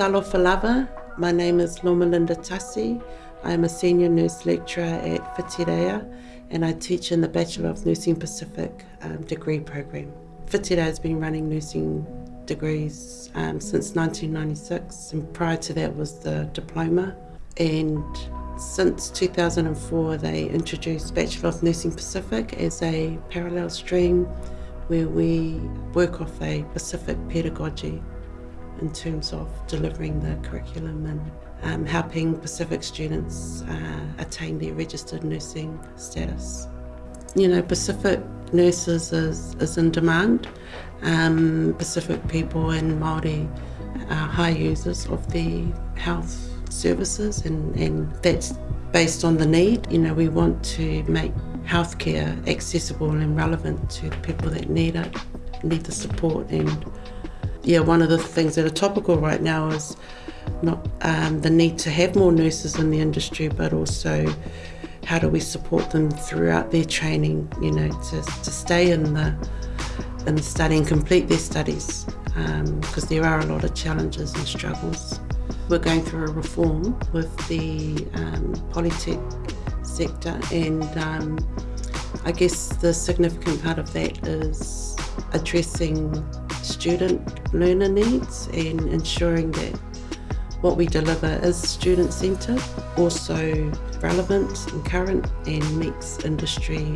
Talofa lava. My name is Lomalinda Tassi. I am a senior nurse lecturer at Whitireia and I teach in the Bachelor of Nursing Pacific um, degree program. Whitireia has been running nursing degrees um, since 1996 and prior to that was the diploma and since 2004 they introduced Bachelor of Nursing Pacific as a parallel stream where we work off a Pacific pedagogy in terms of delivering the curriculum and um, helping Pacific students uh, attain their registered nursing status. You know, Pacific nurses is, is in demand. Um, Pacific people and Māori are high users of the health services and, and that's based on the need. You know, we want to make healthcare accessible and relevant to people that need it, need the support. And yeah, one of the things that are topical right now is not um, the need to have more nurses in the industry, but also how do we support them throughout their training, you know, to, to stay in the in the study and complete their studies because um, there are a lot of challenges and struggles. We're going through a reform with the um, Polytech sector and um, I guess the significant part of that is addressing student learner needs and ensuring that what we deliver is student centred, also relevant and current and meets industry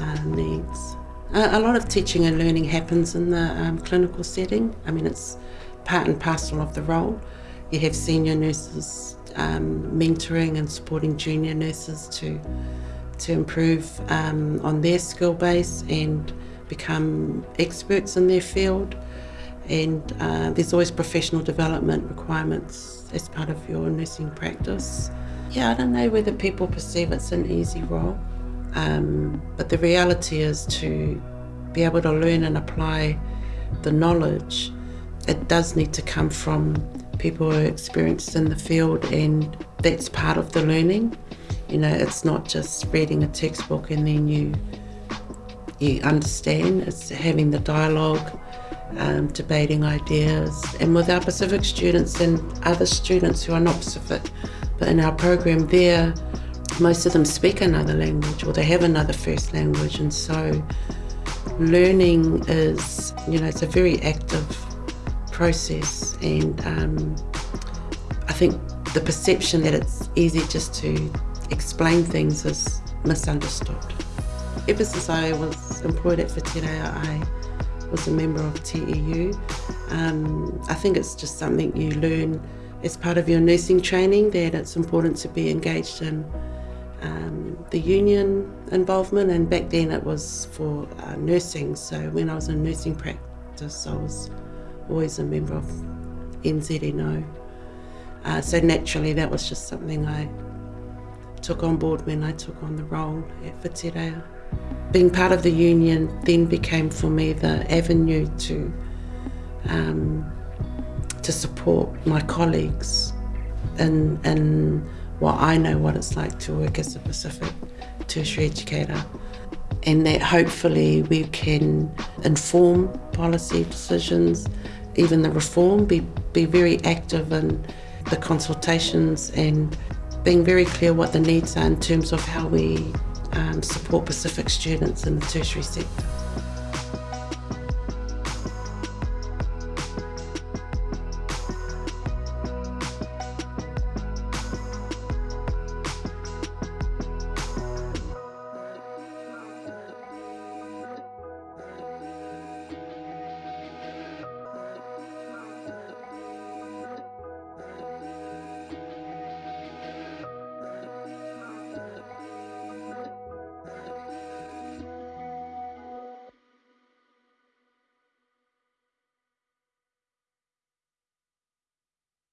uh, needs. A, lot of teaching and learning happens in the um, clinical setting. I mean it's part and parcel of the role. You have senior nurses um, mentoring and supporting junior nurses to to improve um, on their skill base and become experts in their field. And uh, there's always professional development requirements as part of your nursing practice. Yeah, I don't know whether people perceive it's an easy role, um, but the reality is to be able to learn and apply the knowledge, it does need to come from people who are experienced in the field and that's part of the learning. You know, it's not just reading a textbook and then you you understand. It's having the dialogue, um, debating ideas, and with our Pacific students and other students who are not Pacific, but in our program there, most of them speak another language or they have another first language, and so learning is, you know, it's a very active process, and um, I think the perception that it's easy just to explain things is misunderstood. Ever since I was employed at Whitireia, I was a member of TEU. Um, I think it's just something you learn as part of your nursing training that it's important to be engaged in um, the union involvement and back then it was for uh, nursing so when I was in nursing practice I was always a member of NZNO uh, so naturally that was just something I took on board when I took on the role at Whitireia. Being part of the union then became for me the avenue to um, to support my colleagues in, in what I know what it's like to work as a Pacific tertiary educator. And that hopefully we can inform policy decisions, even the reform, be, be very active in the consultations and being very clear what the needs are in terms of how we um, support Pacific students in the tertiary sector.